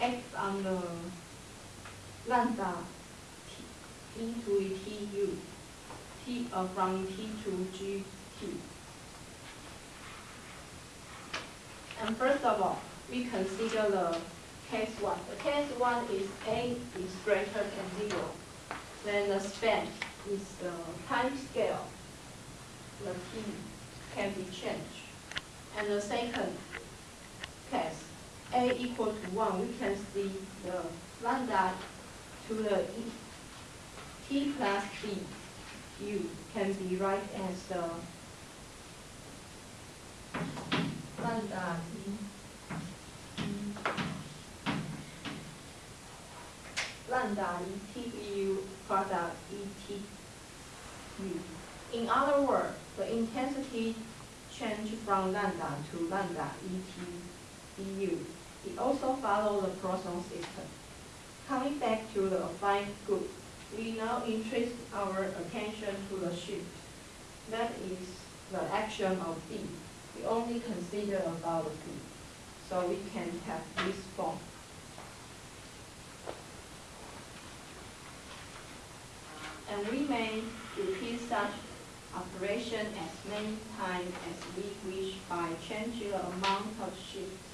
acts on the lambda t into tu, t uh, from t to gt. And first of all, we consider the case one. The case one is a is greater than zero. Then the span is the time scale. The t can be changed. And the second case, a equal to 1, we can see the lambda to the e, t plus b u can be right as the lambda e, lambda e t u product e t u. In other words, the intensity change from lambda to lambda et du. It also follows the Poisson system. Coming back to the affine group, we now interest our attention to the shift. That is the action of B. We only consider about B. So we can have this form. And we may repeat such operation as many times as we wish by changing the amount of shift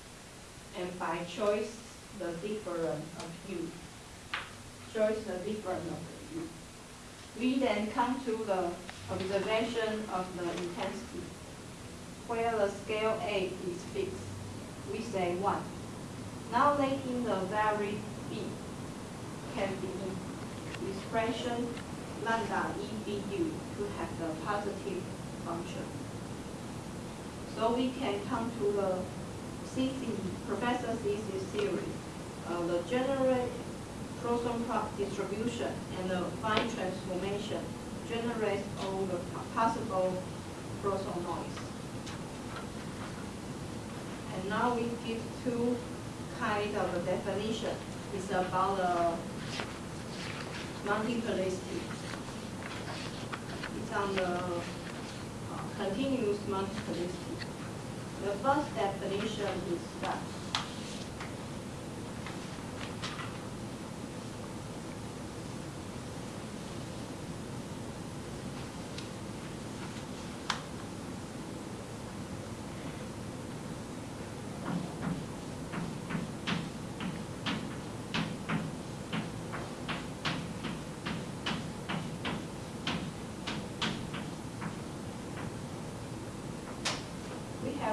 and by choice the different of u. Choice the different of u. We then come to the observation of the intensity. Where the scale A is fixed, we say 1. Now letting the variable B can be expression lambda EBU to have the positive function. So we can come to the Si Si, Professor Si Si theory, uh, the general Poisson distribution and the fine transformation generates all the possible Poisson noise. And now we give two kind of a definition. It's about the multiplicity It's on the uh, continuous multiplicity. The first definition is that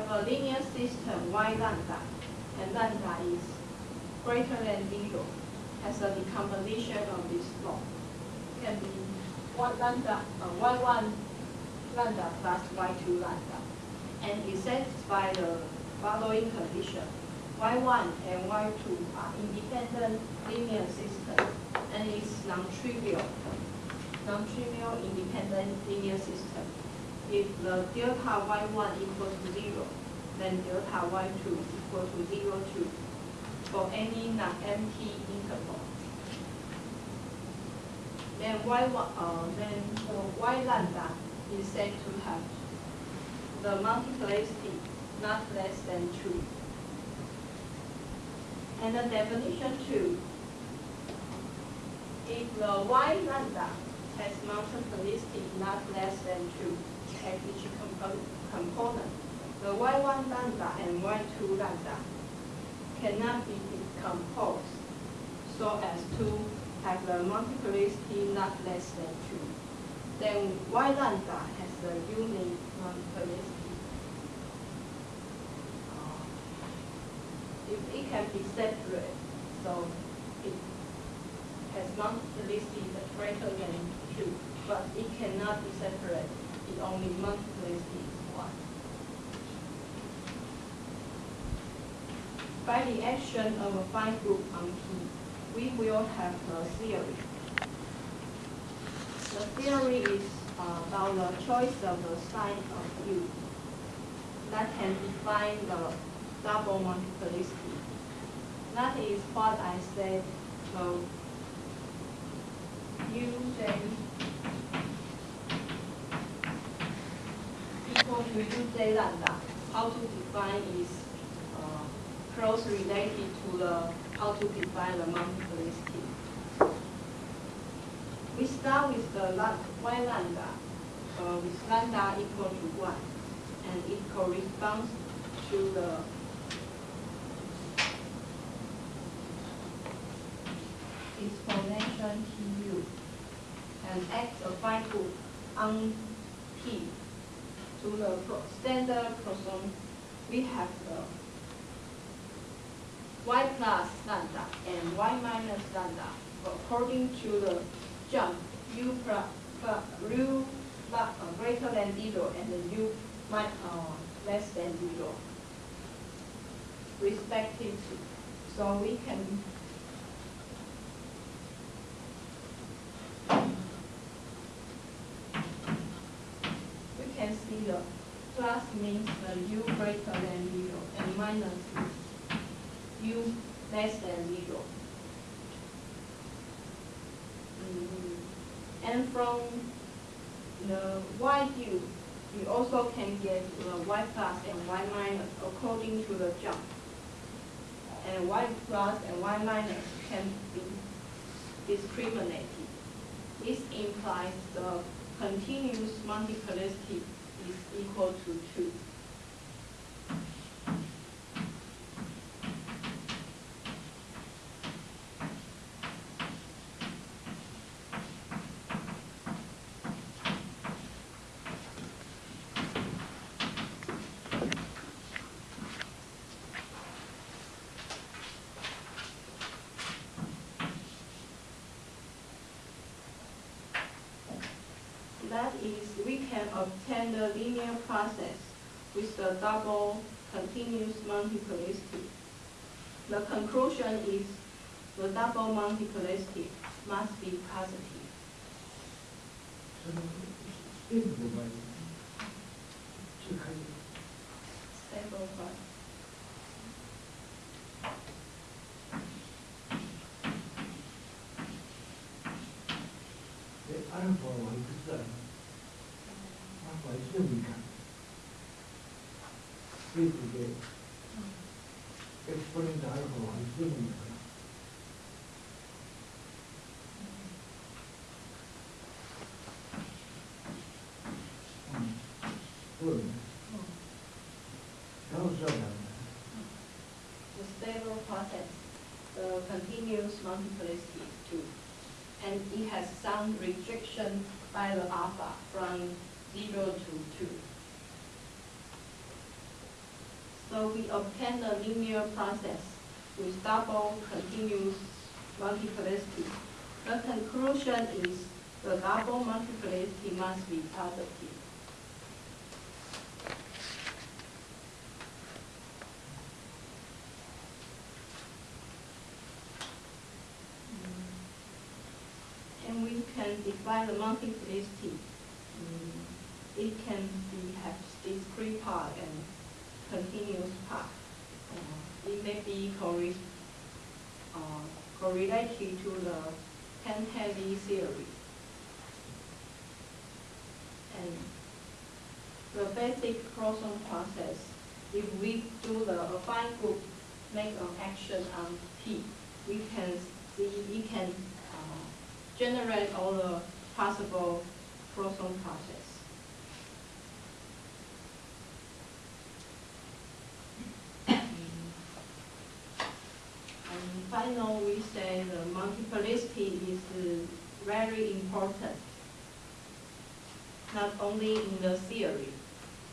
a linear system y lambda, and lambda is greater than zero, as a decomposition of this law. Can be one lambda, uh, y1 lambda plus y2 lambda. And it satisfies the following condition. y1 and y2 are independent linear systems, and it's non-trivial, non-trivial independent linear system if the delta y1 equals to 0, then delta y2 equal to 0, 2 for any non-empty interval. Then y1, uh, then uh, y lambda is said to have the multiplicity not less than 2. And the definition 2, if the y lambda has multiplicity not less than 2, at each component, the y1 lambda and y2 lambda cannot be decomposed so as to have the multiplicity not less than 2. Then y lambda has the unique multiplicity. Uh, if it can be separate, so it has multiplicity greater than 2, but it cannot be separate it only multiplicity is 1. By the action of affine group on P, we will have a theory. The theory is about the choice of the sign of U that can define the double multiplicity. That is what I said uh, Equal to UJ lambda. How to define is uh, close related to the how to to define the multiplicity. We start with the y lambda, uh, with lambda equal to 1, and it corresponds to the exponential tu, and x a finite on. To the standard Poisson, we have the y plus lambda and y minus lambda according to the jump u plus, plus u plus, uh, greater than zero and the u uh, less than zero respectively. So we can we can see the plus means the u greater than zero and minus u less than zero. Mm, And from the y u, we also can get the y plus and y minus according to the jump. And y plus and y minus can be discriminated. This implies the continuous multiplicity is equal to 2. can obtain the linear process with the double continuous multiplicity. The conclusion is the double multiplicity must be positive. Stable one. The alpha one is free today. Exponent alcohol is given The stable process uh, continues multiplicity too. And it has some restriction by the alpha from 0 to 2. So we obtain the linear process with double continuous multiplicity. The conclusion is the double multiplicity must be positive. And we can define the multiplicity. It can be have discrete part and continuous path. Uh, It may be uh, correlated to the ten-heavy theory. And the basic Poisson process, if we do the affine group, make an action on T, we can see, we can uh, generate all the possible Poisson process. And final, we say the multiplicity is uh, very important, not only in the theory,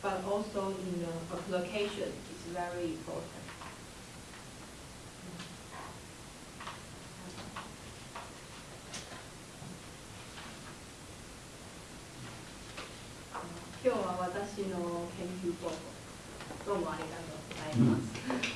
but also in the application, it's very important. Uh, 今日は私の研究報告、どうもありがとうございます。